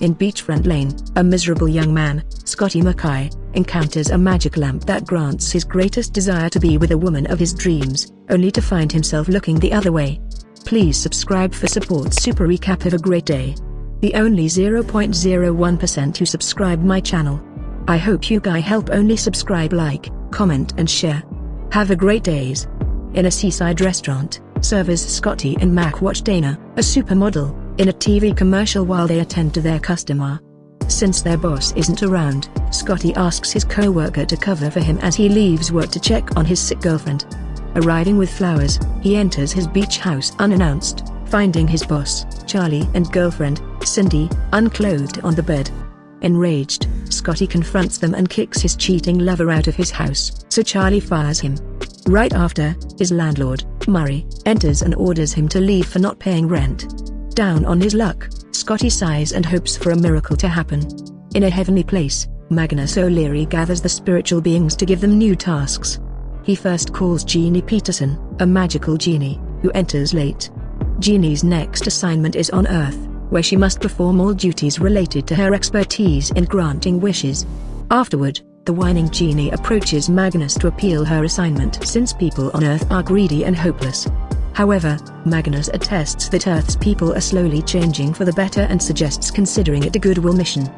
In Beachfront Lane, a miserable young man, Scotty Mackay, encounters a magic lamp that grants his greatest desire to be with a woman of his dreams, only to find himself looking the other way. Please subscribe for support super recap have a great day. The only 0.01% who subscribe my channel. I hope you guy help only subscribe like, comment and share. Have a great days. In a seaside restaurant, servers Scotty and Mac watch Dana, a supermodel, in a TV commercial while they attend to their customer. Since their boss isn't around, Scotty asks his co-worker to cover for him as he leaves work to check on his sick girlfriend. Arriving with flowers, he enters his beach house unannounced, finding his boss, Charlie and girlfriend, Cindy, unclothed on the bed. Enraged, Scotty confronts them and kicks his cheating lover out of his house, so Charlie fires him. Right after, his landlord, Murray, enters and orders him to leave for not paying rent. Down on his luck, Scotty sighs and hopes for a miracle to happen. In a heavenly place, Magnus O'Leary gathers the spiritual beings to give them new tasks. He first calls Jeannie Peterson, a magical genie, who enters late. Jeannie's next assignment is on Earth, where she must perform all duties related to her expertise in granting wishes. Afterward, the whining genie approaches Magnus to appeal her assignment since people on Earth are greedy and hopeless. However, Magnus attests that Earth's people are slowly changing for the better and suggests considering it a goodwill mission.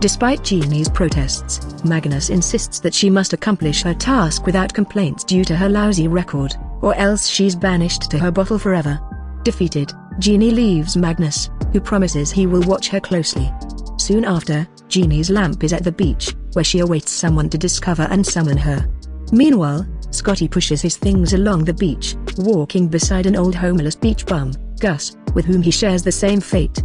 Despite Jeannie's protests, Magnus insists that she must accomplish her task without complaints due to her lousy record, or else she's banished to her bottle forever. Defeated, Jeannie leaves Magnus, who promises he will watch her closely. Soon after, Jeannie's lamp is at the beach, where she awaits someone to discover and summon her. Meanwhile, Scotty pushes his things along the beach, walking beside an old homeless beach bum, Gus, with whom he shares the same fate.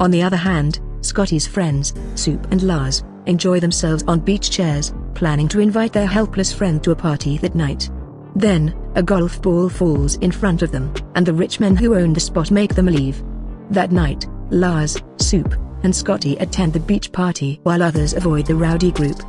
On the other hand, Scotty's friends, Soup and Lars, enjoy themselves on beach chairs, planning to invite their helpless friend to a party that night. Then, a golf ball falls in front of them, and the rich men who own the spot make them leave. That night, Lars, Soup, and Scotty attend the beach party while others avoid the rowdy group.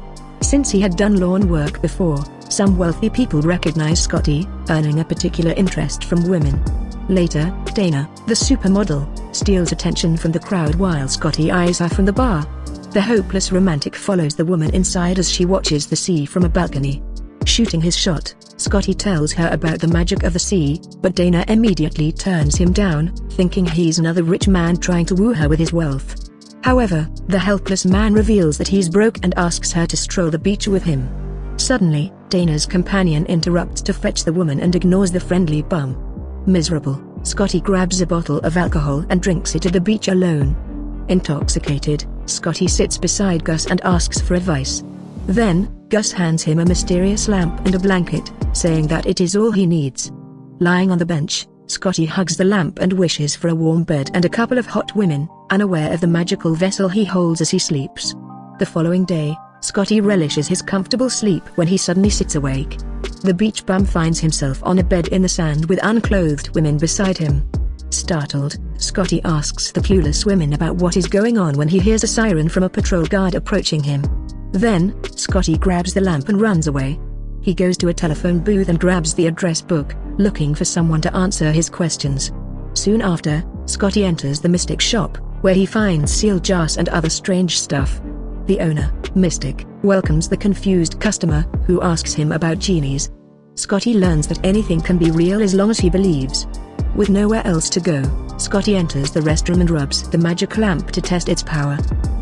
Since he had done lawn work before, some wealthy people recognize Scotty, earning a particular interest from women. Later, Dana, the supermodel, steals attention from the crowd while Scotty eyes her from the bar. The hopeless romantic follows the woman inside as she watches the sea from a balcony. Shooting his shot, Scotty tells her about the magic of the sea, but Dana immediately turns him down, thinking he's another rich man trying to woo her with his wealth. However, the helpless man reveals that he's broke and asks her to stroll the beach with him. Suddenly, Dana's companion interrupts to fetch the woman and ignores the friendly bum. Miserable, Scotty grabs a bottle of alcohol and drinks it at the beach alone. Intoxicated, Scotty sits beside Gus and asks for advice. Then, Gus hands him a mysterious lamp and a blanket, saying that it is all he needs. Lying on the bench, Scotty hugs the lamp and wishes for a warm bed and a couple of hot women, unaware of the magical vessel he holds as he sleeps. The following day, Scotty relishes his comfortable sleep when he suddenly sits awake. The beach bum finds himself on a bed in the sand with unclothed women beside him. Startled, Scotty asks the clueless women about what is going on when he hears a siren from a patrol guard approaching him. Then, Scotty grabs the lamp and runs away. He goes to a telephone booth and grabs the address book, looking for someone to answer his questions. Soon after, Scotty enters the Mystic shop, where he finds seal jars and other strange stuff. The owner, Mystic, welcomes the confused customer, who asks him about genies. Scotty learns that anything can be real as long as he believes. With nowhere else to go, Scotty enters the restroom and rubs the magic lamp to test its power.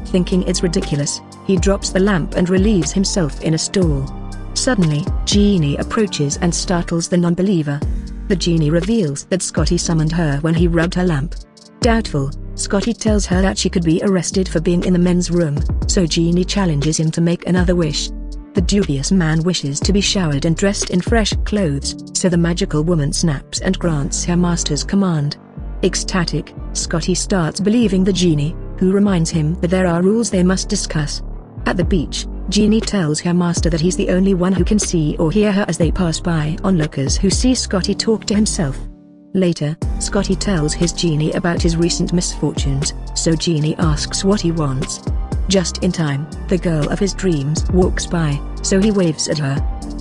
Thinking it's ridiculous, he drops the lamp and relieves himself in a stall. Suddenly, Genie approaches and startles the non-believer. The genie reveals that Scotty summoned her when he rubbed her lamp. Doubtful, Scotty tells her that she could be arrested for being in the men's room, so Jeannie challenges him to make another wish. The dubious man wishes to be showered and dressed in fresh clothes, so the magical woman snaps and grants her master's command. Ecstatic, Scotty starts believing the genie, who reminds him that there are rules they must discuss. At the beach, Jeannie tells her master that he's the only one who can see or hear her as they pass by onlookers who see Scotty talk to himself. Later, Scotty tells his genie about his recent misfortunes, so Genie asks what he wants. Just in time, the girl of his dreams walks by, so he waves at her.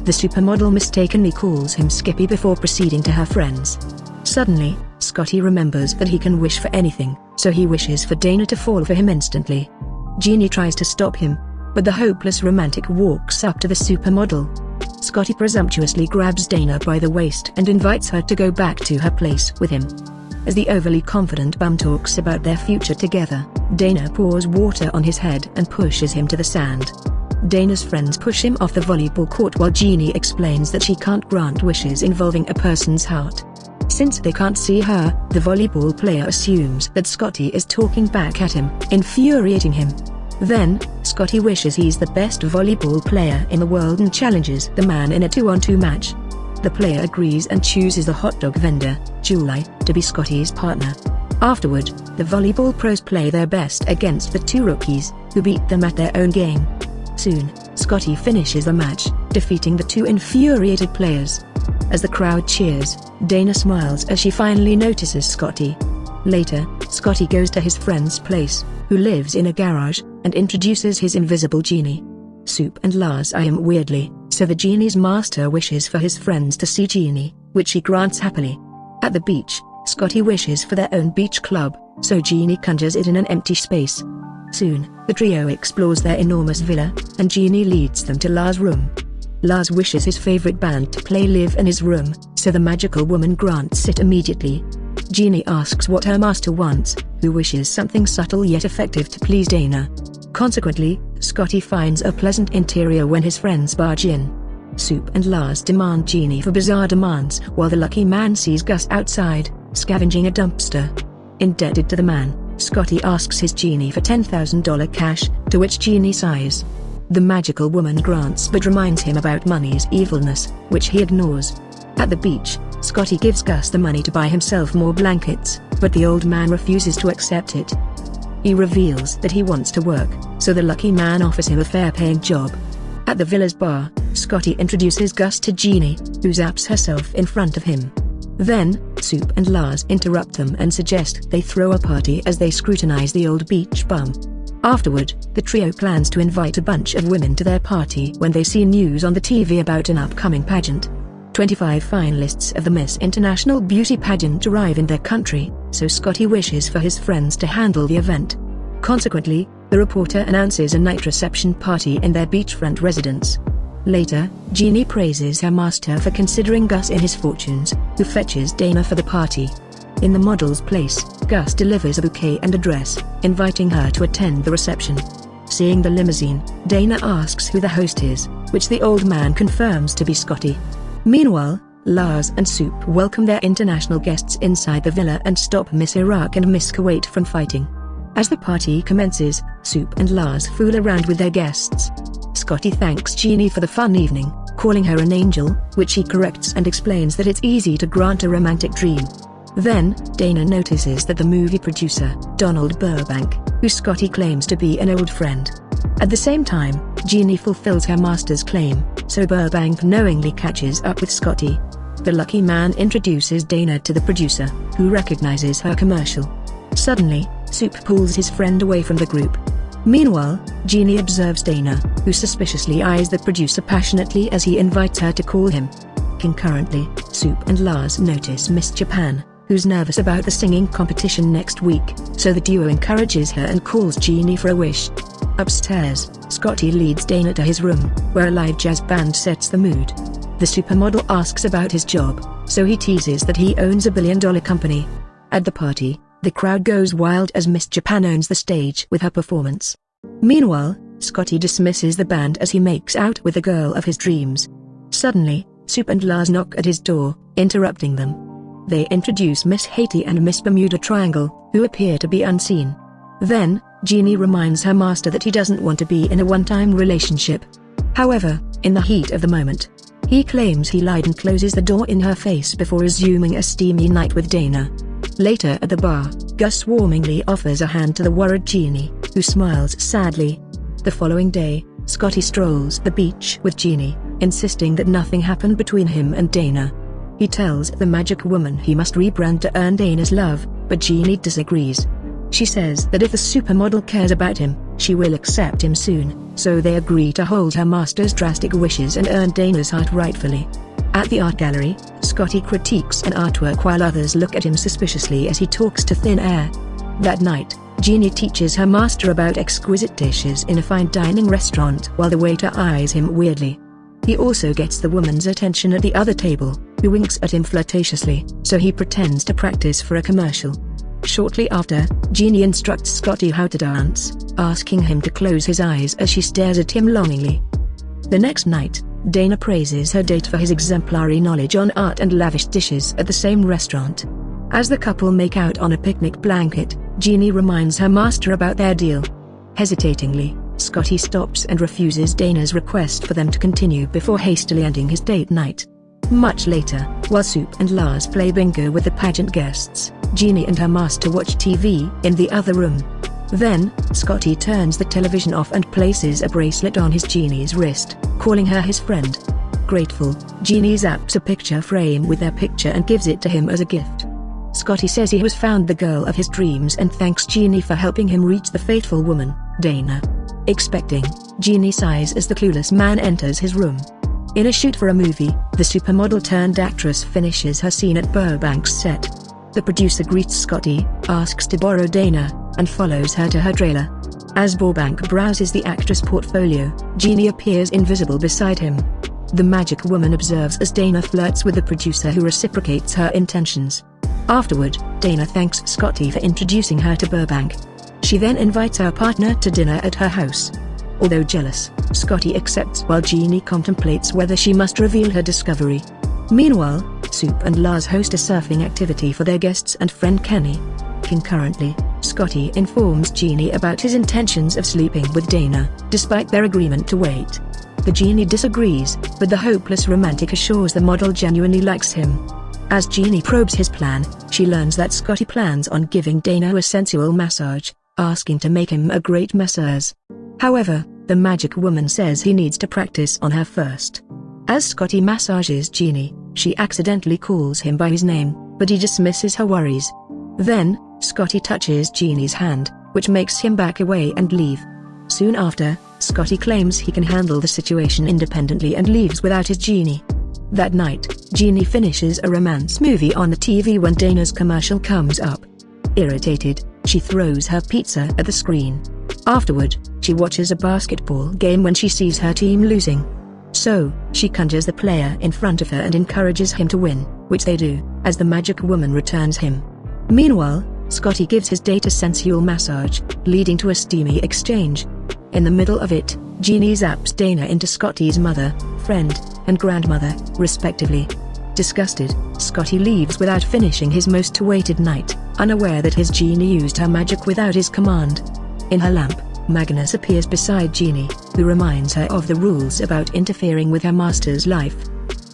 The supermodel mistakenly calls him Skippy before proceeding to her friends. Suddenly, Scotty remembers that he can wish for anything, so he wishes for Dana to fall for him instantly. Genie tries to stop him, but the hopeless romantic walks up to the supermodel. Scotty presumptuously grabs Dana by the waist and invites her to go back to her place with him. As the overly confident bum talks about their future together, Dana pours water on his head and pushes him to the sand. Dana's friends push him off the volleyball court while Jeannie explains that she can't grant wishes involving a person's heart. Since they can't see her, the volleyball player assumes that Scotty is talking back at him, infuriating him. Then, Scotty wishes he's the best volleyball player in the world and challenges the man in a 2-on-2 match. The player agrees and chooses the hot dog vendor, Julie, to be Scotty's partner. Afterward, the volleyball pros play their best against the two rookies, who beat them at their own game. Soon, Scotty finishes the match, defeating the two infuriated players. As the crowd cheers, Dana smiles as she finally notices Scotty. Later, Scotty goes to his friend's place, who lives in a garage, and introduces his invisible genie. Soup and Lars eye him weirdly, so the genie's master wishes for his friends to see Genie, which he grants happily. At the beach, Scotty wishes for their own beach club, so Genie conjures it in an empty space. Soon, the trio explores their enormous villa, and Genie leads them to Lars' room. Lars wishes his favorite band to play live in his room, so the magical woman grants it immediately. Jeannie asks what her master wants, who wishes something subtle yet effective to please Dana. Consequently, Scotty finds a pleasant interior when his friends barge in. Soup and Lars demand Jeannie for bizarre demands while the lucky man sees Gus outside, scavenging a dumpster. Indebted to the man, Scotty asks his genie for $10,000 cash, to which Jeannie sighs. The magical woman grants but reminds him about money's evilness, which he ignores. At the beach, Scotty gives Gus the money to buy himself more blankets, but the old man refuses to accept it. He reveals that he wants to work, so the lucky man offers him a fair-paying job. At the villa's bar, Scotty introduces Gus to Jeannie, who zaps herself in front of him. Then, Soup and Lars interrupt them and suggest they throw a party as they scrutinize the old beach bum. Afterward, the trio plans to invite a bunch of women to their party when they see news on the TV about an upcoming pageant. 25 finalists of the Miss International Beauty pageant arrive in their country, so Scotty wishes for his friends to handle the event. Consequently, the reporter announces a night reception party in their beachfront residence. Later, Jeannie praises her master for considering Gus in his fortunes, who fetches Dana for the party. In the model's place, Gus delivers a bouquet and a dress, inviting her to attend the reception. Seeing the limousine, Dana asks who the host is, which the old man confirms to be Scotty. Meanwhile, Lars and Soup welcome their international guests inside the villa and stop Miss Iraq and Miss Kuwait from fighting. As the party commences, Soup and Lars fool around with their guests. Scotty thanks Jeannie for the fun evening, calling her an angel, which he corrects and explains that it's easy to grant a romantic dream. Then, Dana notices that the movie producer, Donald Burbank, who Scotty claims to be an old friend. At the same time, Jeannie fulfills her master's claim, so Burbank knowingly catches up with Scotty. The lucky man introduces Dana to the producer, who recognizes her commercial. Suddenly, Soup pulls his friend away from the group, Meanwhile, Jeannie observes Dana, who suspiciously eyes the producer passionately as he invites her to call him. Concurrently, Soup and Lars notice Miss Japan, who's nervous about the singing competition next week, so the duo encourages her and calls Jeannie for a wish. Upstairs, Scotty leads Dana to his room, where a live jazz band sets the mood. The supermodel asks about his job, so he teases that he owns a billion-dollar company. At the party, the crowd goes wild as Miss Japan owns the stage with her performance. Meanwhile, Scotty dismisses the band as he makes out with the girl of his dreams. Suddenly, Soup and Lars knock at his door, interrupting them. They introduce Miss Haiti and Miss Bermuda Triangle, who appear to be unseen. Then, Jeannie reminds her master that he doesn't want to be in a one-time relationship. However, in the heat of the moment, he claims he lied and closes the door in her face before resuming a steamy night with Dana. Later at the bar, Gus warmingly offers a hand to the worried Jeannie, who smiles sadly. The following day, Scotty strolls the beach with Jeannie, insisting that nothing happened between him and Dana. He tells the magic woman he must rebrand to earn Dana's love, but Jeannie disagrees. She says that if the supermodel cares about him, she will accept him soon, so they agree to hold her master's drastic wishes and earn Dana's heart rightfully. At the art gallery, Scotty critiques an artwork while others look at him suspiciously as he talks to thin air. That night, Jeannie teaches her master about exquisite dishes in a fine dining restaurant while the waiter eyes him weirdly. He also gets the woman's attention at the other table, who winks at him flirtatiously, so he pretends to practice for a commercial. Shortly after, Jeannie instructs Scotty how to dance, asking him to close his eyes as she stares at him longingly. The next night, Dana praises her date for his exemplary knowledge on art and lavish dishes at the same restaurant. As the couple make out on a picnic blanket, Jeannie reminds her master about their deal. Hesitatingly, Scotty stops and refuses Dana's request for them to continue before hastily ending his date night. Much later, Soup and Lars play bingo with the pageant guests, Jeannie and her master watch TV in the other room. Then, Scotty turns the television off and places a bracelet on his Jeannie's wrist, calling her his friend. Grateful, Jeannie zaps a picture frame with their picture and gives it to him as a gift. Scotty says he has found the girl of his dreams and thanks Jeannie for helping him reach the fateful woman, Dana. Expecting, Jeannie sighs as the clueless man enters his room. In a shoot for a movie, the supermodel turned actress finishes her scene at Burbank's set. The producer greets Scotty, asks to borrow Dana, and follows her to her trailer. As Burbank browses the actress' portfolio, Jeannie appears invisible beside him. The magic woman observes as Dana flirts with the producer who reciprocates her intentions. Afterward, Dana thanks Scotty for introducing her to Burbank. She then invites her partner to dinner at her house. Although jealous, Scotty accepts while Jeannie contemplates whether she must reveal her discovery. Meanwhile, Soup and Lars host a surfing activity for their guests and friend Kenny. Concurrently, Scotty informs Jeannie about his intentions of sleeping with Dana, despite their agreement to wait. The Jeannie disagrees, but the hopeless romantic assures the model genuinely likes him. As Jeannie probes his plan, she learns that Scotty plans on giving Dana a sensual massage, asking to make him a great masseuse. However, the magic woman says he needs to practice on her first. As Scotty massages Jeannie, she accidentally calls him by his name, but he dismisses her worries. Then, Scotty touches Jeannie's hand, which makes him back away and leave. Soon after, Scotty claims he can handle the situation independently and leaves without his Jeannie. That night, Jeannie finishes a romance movie on the TV when Dana's commercial comes up. Irritated, she throws her pizza at the screen. Afterward, she watches a basketball game when she sees her team losing. So, she conjures the player in front of her and encourages him to win, which they do, as the magic woman returns him. Meanwhile, Scotty gives his date a sensual massage, leading to a steamy exchange. In the middle of it, Jeannie zaps Dana into Scotty's mother, friend, and grandmother, respectively. Disgusted, Scotty leaves without finishing his most awaited night, unaware that his Jeannie used her magic without his command. In her lamp, Magnus appears beside Jeannie, who reminds her of the rules about interfering with her master's life.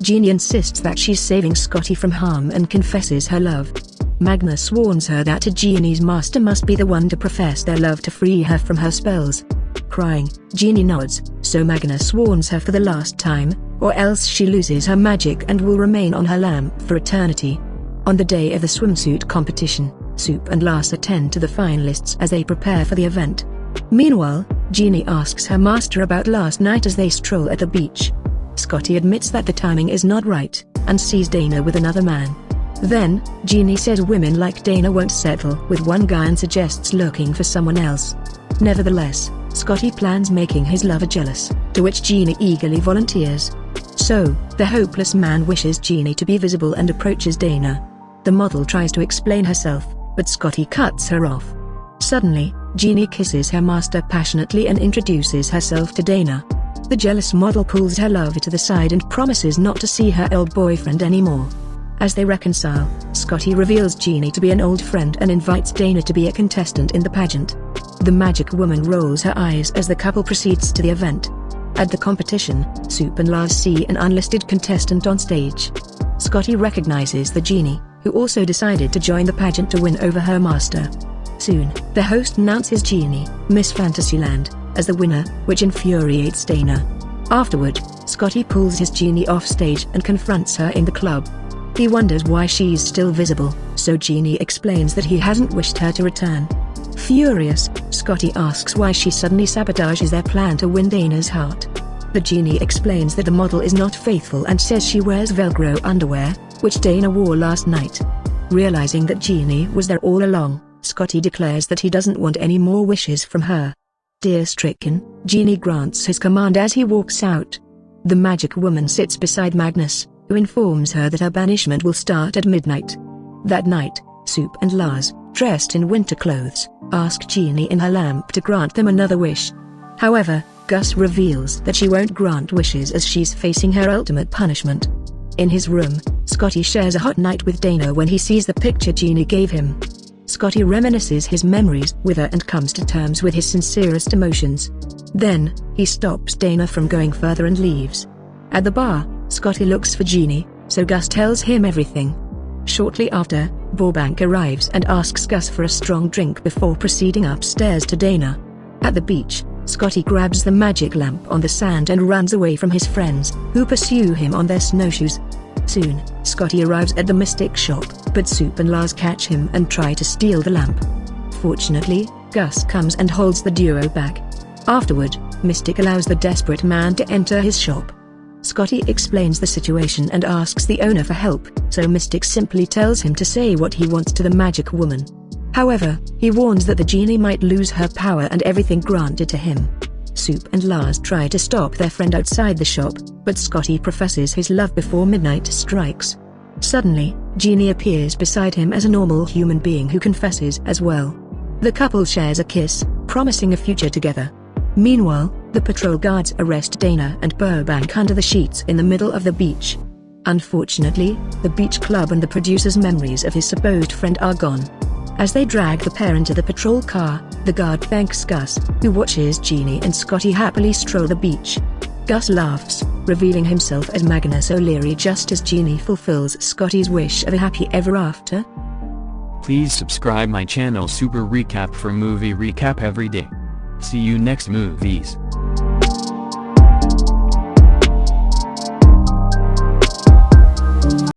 Jeannie insists that she's saving Scotty from harm and confesses her love. Magnus warns her that a Jeannie's master must be the one to profess their love to free her from her spells. Crying, Jeannie nods, so Magnus warns her for the last time, or else she loses her magic and will remain on her lamp for eternity. On the day of the swimsuit competition, Soup and Lars attend to the finalists as they prepare for the event. Meanwhile, Jeannie asks her master about last night as they stroll at the beach. Scotty admits that the timing is not right, and sees Dana with another man. Then, Jeannie says women like Dana won't settle with one guy and suggests looking for someone else. Nevertheless, Scotty plans making his lover jealous, to which Jeannie eagerly volunteers. So, the hopeless man wishes Jeannie to be visible and approaches Dana. The model tries to explain herself, but Scotty cuts her off. Suddenly, Jeannie kisses her master passionately and introduces herself to Dana. The jealous model pulls her lover to the side and promises not to see her old boyfriend anymore. As they reconcile, Scotty reveals Jeannie to be an old friend and invites Dana to be a contestant in the pageant. The magic woman rolls her eyes as the couple proceeds to the event. At the competition, Soup and Lars see an unlisted contestant on stage. Scotty recognizes the genie, who also decided to join the pageant to win over her master. Soon, the host announces Jeannie, Miss Fantasyland, as the winner, which infuriates Dana. Afterward, Scotty pulls his genie off stage and confronts her in the club. He wonders why she's still visible, so Jeannie explains that he hasn't wished her to return. Furious, Scotty asks why she suddenly sabotages their plan to win Dana's heart. The genie explains that the model is not faithful and says she wears Velcro underwear, which Dana wore last night. Realizing that Jeannie was there all along, Scotty declares that he doesn't want any more wishes from her. Dear stricken, Genie grants his command as he walks out. The magic woman sits beside Magnus, who informs her that her banishment will start at midnight. That night, Soup and Lars, dressed in winter clothes, ask Genie in her lamp to grant them another wish. However, Gus reveals that she won't grant wishes as she's facing her ultimate punishment. In his room, Scotty shares a hot night with Dana when he sees the picture Genie gave him. Scotty reminisces his memories with her and comes to terms with his sincerest emotions. Then, he stops Dana from going further and leaves. At the bar, Scotty looks for Genie, so Gus tells him everything. Shortly after, Burbank arrives and asks Gus for a strong drink before proceeding upstairs to Dana. At the beach, Scotty grabs the magic lamp on the sand and runs away from his friends, who pursue him on their snowshoes. Soon, Scotty arrives at the Mystic shop, but Soup and Lars catch him and try to steal the lamp. Fortunately, Gus comes and holds the duo back. Afterward, Mystic allows the desperate man to enter his shop. Scotty explains the situation and asks the owner for help, so Mystic simply tells him to say what he wants to the magic woman. However, he warns that the genie might lose her power and everything granted to him. Soup and Lars try to stop their friend outside the shop, but Scotty professes his love before midnight strikes. Suddenly, Genie appears beside him as a normal human being who confesses as well. The couple shares a kiss, promising a future together. Meanwhile, the patrol guards arrest Dana and Burbank under the sheets in the middle of the beach. Unfortunately, the beach club and the producer's memories of his supposed friend are gone. As they drag the pair into the patrol car, the guard thanks Gus, who watches Genie and Scotty happily stroll the beach. Gus laughs, revealing himself as Magnus O'Leary just as Genie fulfills Scotty's wish of a happy ever after. Please subscribe my channel Super Recap for movie recap every day. See you next movies.